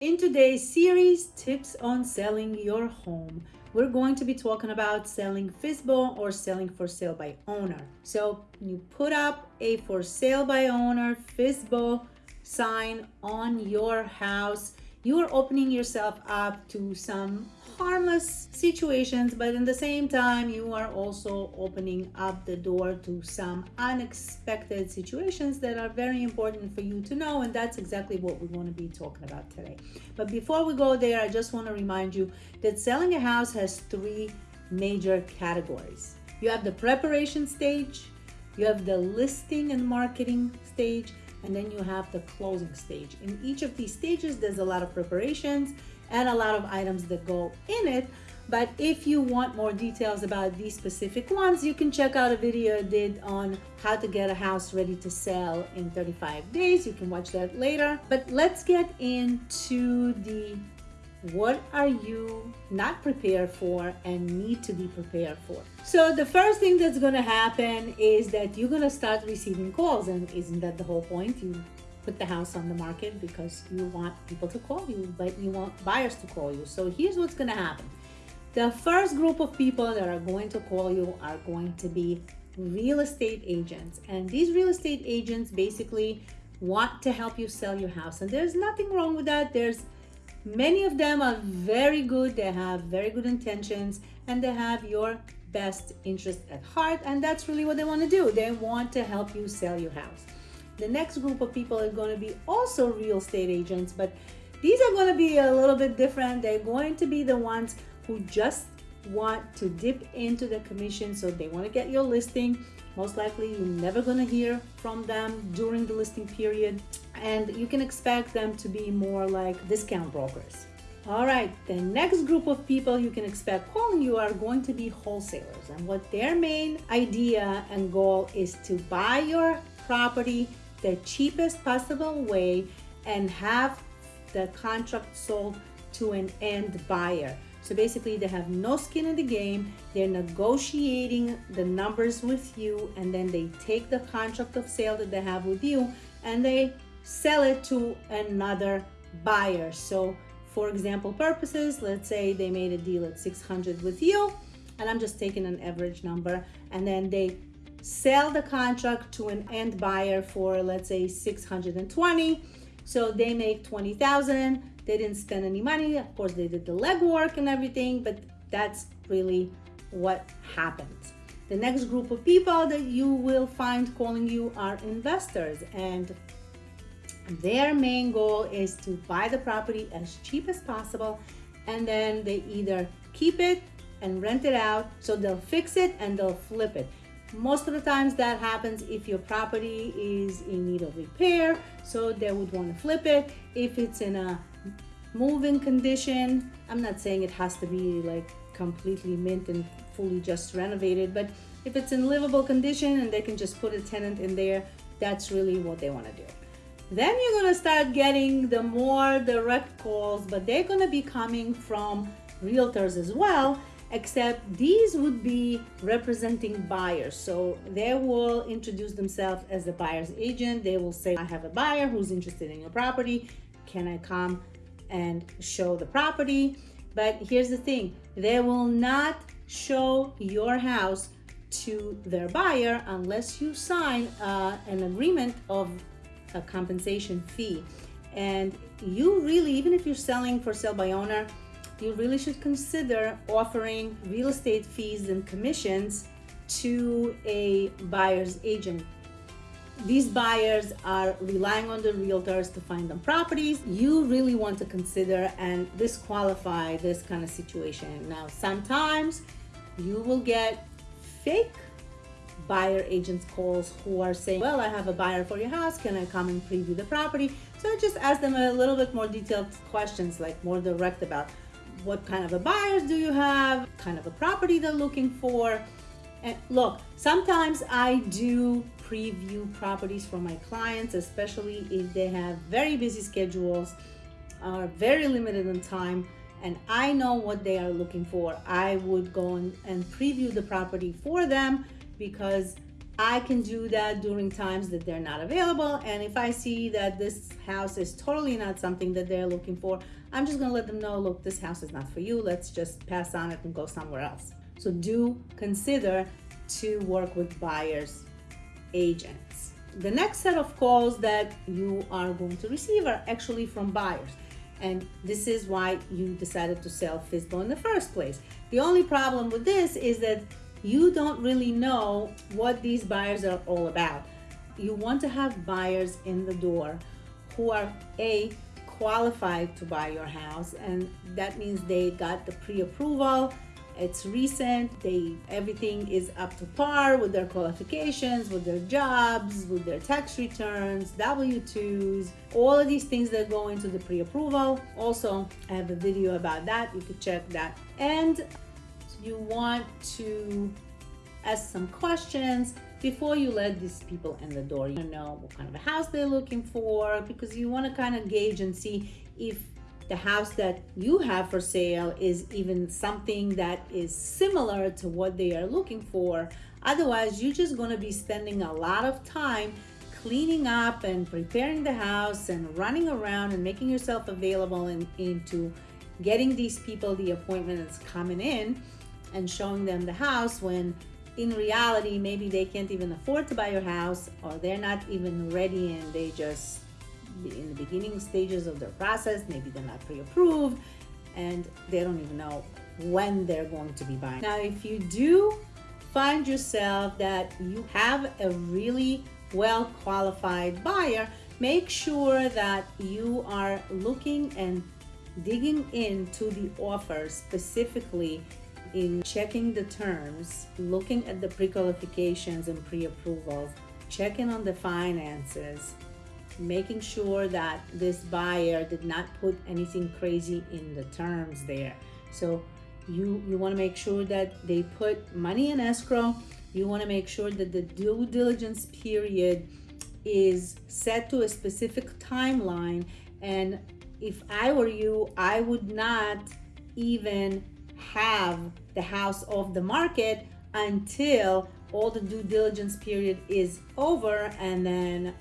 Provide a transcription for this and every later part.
In today's series, Tips on Selling Your Home, we're going to be talking about selling FSBO or selling for sale by owner. So you put up a for sale by owner FSBO sign on your house you are opening yourself up to some harmless situations, but in the same time, you are also opening up the door to some unexpected situations that are very important for you to know. And that's exactly what we want to be talking about today. But before we go there, I just want to remind you that selling a house has three major categories. You have the preparation stage, you have the listing and marketing stage, and then you have the closing stage. In each of these stages, there's a lot of preparations and a lot of items that go in it. But if you want more details about these specific ones, you can check out a video I did on how to get a house ready to sell in 35 days. You can watch that later. But let's get into the what are you not prepared for and need to be prepared for so the first thing that's going to happen is that you're going to start receiving calls and isn't that the whole point you put the house on the market because you want people to call you but you want buyers to call you. So here's what's going to happen. The first group of people that are going to call you are going to be real estate agents. And these real estate agents basically want to help you sell your house. And there's nothing wrong with that. There's Many of them are very good, they have very good intentions, and they have your best interest at heart, and that's really what they want to do. They want to help you sell your house. The next group of people are going to be also real estate agents, but these are going to be a little bit different. They're going to be the ones who just want to dip into the commission so they want to get your listing most likely you're never going to hear from them during the listing period and you can expect them to be more like discount brokers all right the next group of people you can expect calling you are going to be wholesalers and what their main idea and goal is to buy your property the cheapest possible way and have the contract sold to an end buyer so basically they have no skin in the game. They're negotiating the numbers with you and then they take the contract of sale that they have with you and they sell it to another buyer. So for example purposes, let's say they made a deal at 600 with you and I'm just taking an average number and then they sell the contract to an end buyer for let's say 620 so they make 20,000 they didn't spend any money. Of course, they did the legwork and everything, but that's really what happens. The next group of people that you will find calling you are investors and their main goal is to buy the property as cheap as possible and then they either keep it and rent it out so they'll fix it and they'll flip it most of the times that happens if your property is in need of repair so they would want to flip it. If it's in a moving condition i'm not saying it has to be like completely mint and fully just renovated but if it's in livable condition and they can just put a tenant in there that's really what they want to do. Then you're going to start getting the more direct calls but they're going to be coming from realtors as well except these would be representing buyers so they will introduce themselves as the buyer's agent they will say i have a buyer who's interested in your property can i come and show the property. But here's the thing, they will not show your house to their buyer unless you sign uh, an agreement of a compensation fee. And you really, even if you're selling for sale by owner, you really should consider offering real estate fees and commissions to a buyer's agent. These buyers are relying on the realtors to find them properties. You really want to consider and disqualify this kind of situation. Now sometimes you will get fake buyer agents calls who are saying well i have a buyer for your house. Can i come and preview the property? So just ask them a little bit more detailed questions like more direct about what kind of a buyers do you have kind of a property they're looking for and look sometimes i do preview properties for my clients, especially if they have very busy schedules, are very limited in time, and I know what they are looking for. I would go and preview the property for them because I can do that during times that they're not available. And if I see that this house is totally not something that they're looking for, I'm just gonna let them know, look, this house is not for you. Let's just pass on it and go somewhere else. So do consider to work with buyers agents. The next set of calls that you are going to receive are actually from buyers. And this is why you decided to sell FSBO in the first place. The only problem with this is that you don't really know what these buyers are all about. You want to have buyers in the door who are A, qualified to buy your house, and that means they got the pre approval. It's recent, they everything is up to par with their qualifications, with their jobs, with their tax returns, W-2s, all of these things that go into the pre-approval. Also, I have a video about that. You could check that. And you want to ask some questions before you let these people in the door. You know what kind of a house they're looking for because you want to kind of gauge and see if the house that you have for sale is even something that is similar to what they are looking for. Otherwise, you're just going to be spending a lot of time cleaning up and preparing the house and running around and making yourself available in, into getting these people the appointment that's coming in and showing them the house when in reality maybe they can't even afford to buy your house or they're not even ready and they just in the beginning stages of their process maybe they're not pre-approved and they don't even know when they're going to be buying. Now if you do find yourself that you have a really well qualified buyer make sure that you are looking and digging into the offer specifically in checking the terms, looking at the pre-qualifications and pre-approvals, checking on the finances, making sure that this buyer did not put anything crazy in the terms there. So you, you wanna make sure that they put money in escrow. You wanna make sure that the due diligence period is set to a specific timeline. And if I were you, I would not even have the house off the market until all the due diligence period is over and then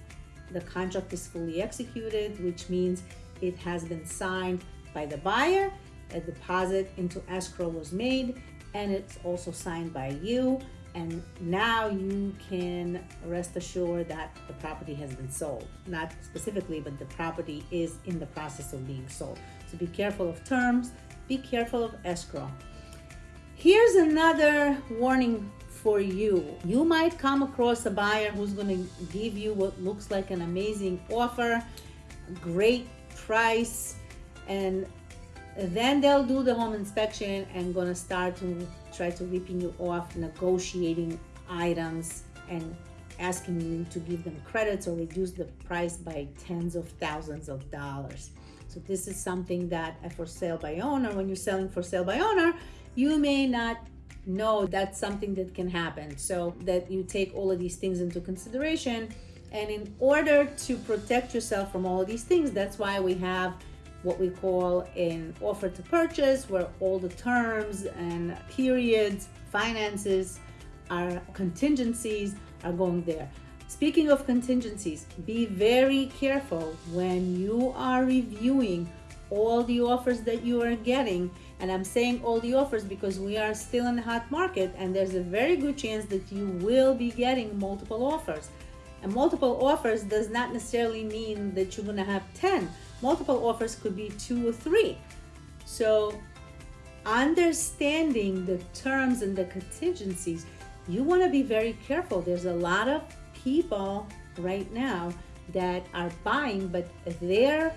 the contract is fully executed, which means it has been signed by the buyer, a deposit into escrow was made, and it's also signed by you. And now you can rest assured that the property has been sold. Not specifically, but the property is in the process of being sold. So be careful of terms, be careful of escrow. Here's another warning for you. You might come across a buyer who's going to give you what looks like an amazing offer, great price, and then they'll do the home inspection and gonna start to try to ripping you off, negotiating items and asking you to give them credits or reduce the price by tens of thousands of dollars. So this is something that for sale by owner, when you're selling for sale by owner, you may not know that's something that can happen. So that you take all of these things into consideration. And in order to protect yourself from all of these things, that's why we have what we call an offer to purchase, where all the terms and periods, finances, our contingencies are going there. Speaking of contingencies, be very careful when you are reviewing all the offers that you are getting and I'm saying all the offers because we are still in the hot market and there's a very good chance that you will be getting multiple offers. And multiple offers does not necessarily mean that you're gonna have 10. Multiple offers could be two or three. So understanding the terms and the contingencies, you wanna be very careful. There's a lot of people right now that are buying, but they're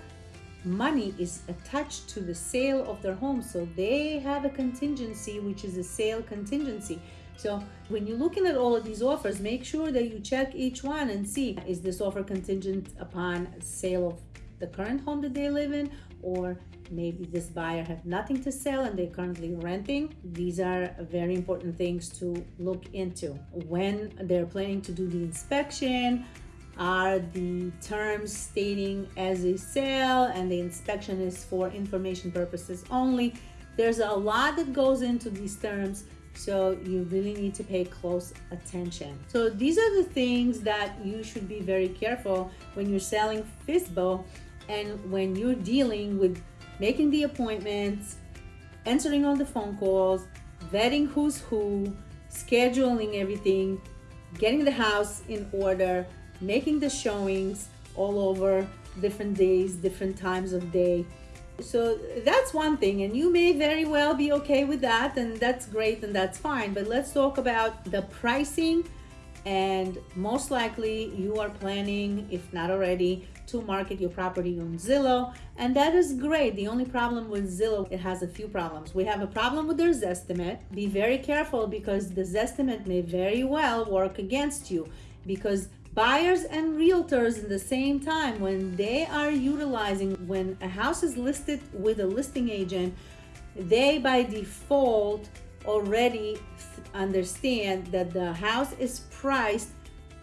money is attached to the sale of their home. So they have a contingency, which is a sale contingency. So when you're looking at all of these offers, make sure that you check each one and see, is this offer contingent upon sale of the current home that they live in or maybe this buyer have nothing to sell and they're currently renting these are very important things to look into when they're planning to do the inspection are the terms stating as a sale and the inspection is for information purposes only. There's a lot that goes into these terms. So you really need to pay close attention. So these are the things that you should be very careful when you're selling FSBO and when you're dealing with making the appointments, answering all the phone calls, vetting who's who, scheduling everything, getting the house in order, making the showings all over different days, different times of day. So that's one thing, and you may very well be okay with that, and that's great and that's fine. But let's talk about the pricing. And most likely, you are planning, if not already, to market your property on Zillow, and that is great. The only problem with Zillow, it has a few problems. We have a problem with their Zestimate. Be very careful because the Zestimate may very well work against you because buyers and realtors in the same time when they are utilizing when a house is listed with a listing agent they by default already understand that the house is priced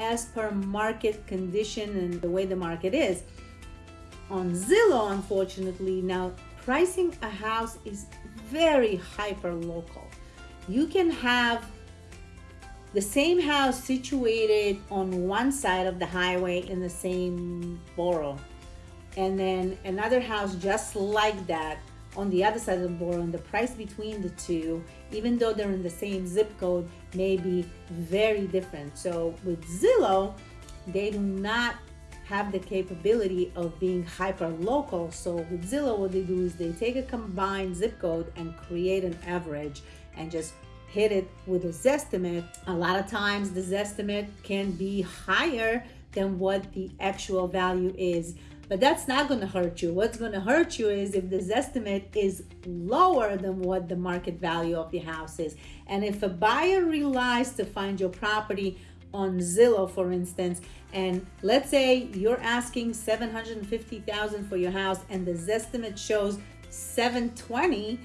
as per market condition and the way the market is. On Zillow unfortunately now pricing a house is very hyper local. You can have the same house situated on one side of the highway in the same borough and then another house just like that on the other side of the borough and the price between the two even though they're in the same zip code may be very different. So with zillow they do not have the capability of being hyper local so with zillow what they do is they take a combined zip code and create an average and just hit it with a Zestimate, a lot of times the Zestimate can be higher than what the actual value is. But that's not going to hurt you. What's going to hurt you is if this estimate is lower than what the market value of the house is. And if a buyer relies to find your property on Zillow, for instance, and let's say you're asking 750,000 for your house and the estimate shows 720,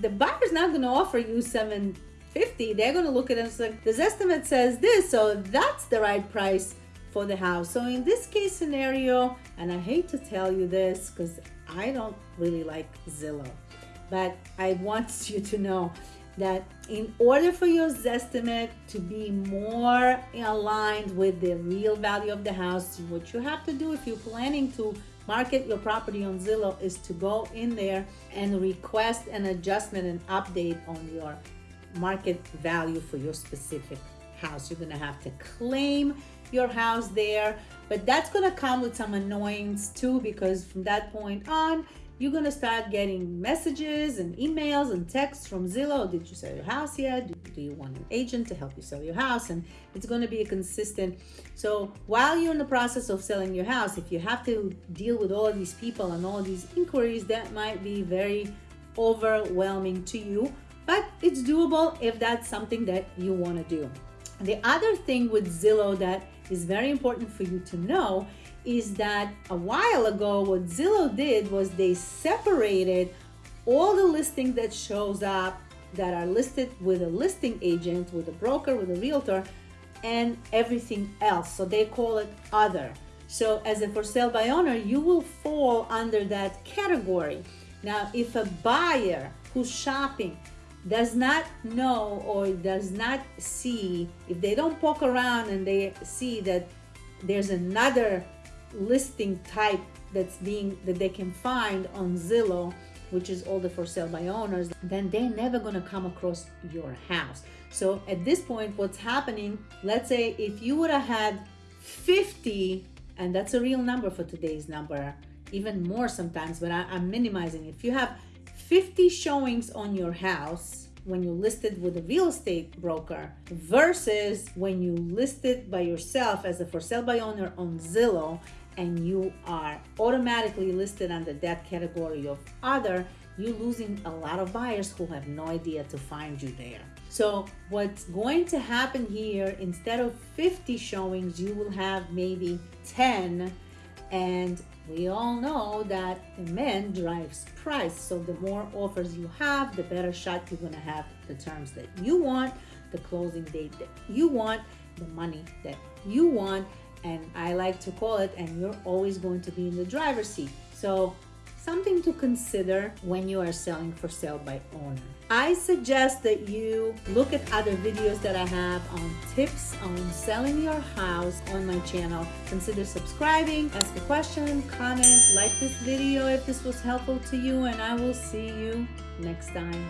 the buyer's not going to offer you 750. 50 they're going to look at it and say this estimate says this so that's the right price for the house so in this case scenario and i hate to tell you this because i don't really like zillow but i want you to know that in order for your estimate to be more aligned with the real value of the house what you have to do if you're planning to market your property on Zillow is to go in there and request an adjustment and update on your market value for your specific house. You're gonna have to claim your house there, but that's gonna come with some annoyance too because from that point on, you're gonna start getting messages and emails and texts from Zillow. Did you sell your house yet? Do, do you want an agent to help you sell your house? And it's gonna be a consistent. So while you're in the process of selling your house, if you have to deal with all these people and all these inquiries, that might be very overwhelming to you but it's doable if that's something that you want to do. The other thing with Zillow that is very important for you to know is that a while ago, what Zillow did was they separated all the listings that shows up that are listed with a listing agent, with a broker, with a realtor, and everything else. So they call it other. So as a for sale by owner, you will fall under that category. Now, if a buyer who's shopping does not know or does not see, if they don't poke around and they see that there's another listing type that's being that they can find on Zillow, which is all the for sale by owners, then they're never gonna come across your house. So at this point, what's happening, let's say if you would have had 50, and that's a real number for today's number, even more sometimes, but I, I'm minimizing. If you have 50 showings on your house when you listed with a real estate broker versus when you listed by yourself as a for sale by owner on Zillow and you are automatically listed under that category of other, you're losing a lot of buyers who have no idea to find you there. So what's going to happen here, instead of 50 showings, you will have maybe 10 and we all know that demand drives price. So the more offers you have, the better shot you're to have the terms that you want, the closing date that you want, the money that you want. And I like to call it, and you're always going to be in the driver's seat. So something to consider when you are selling for sale by owner. I suggest that you look at other videos that I have on tips on selling your house on my channel. Consider subscribing, ask a question, comment, like this video if this was helpful to you, and I will see you next time.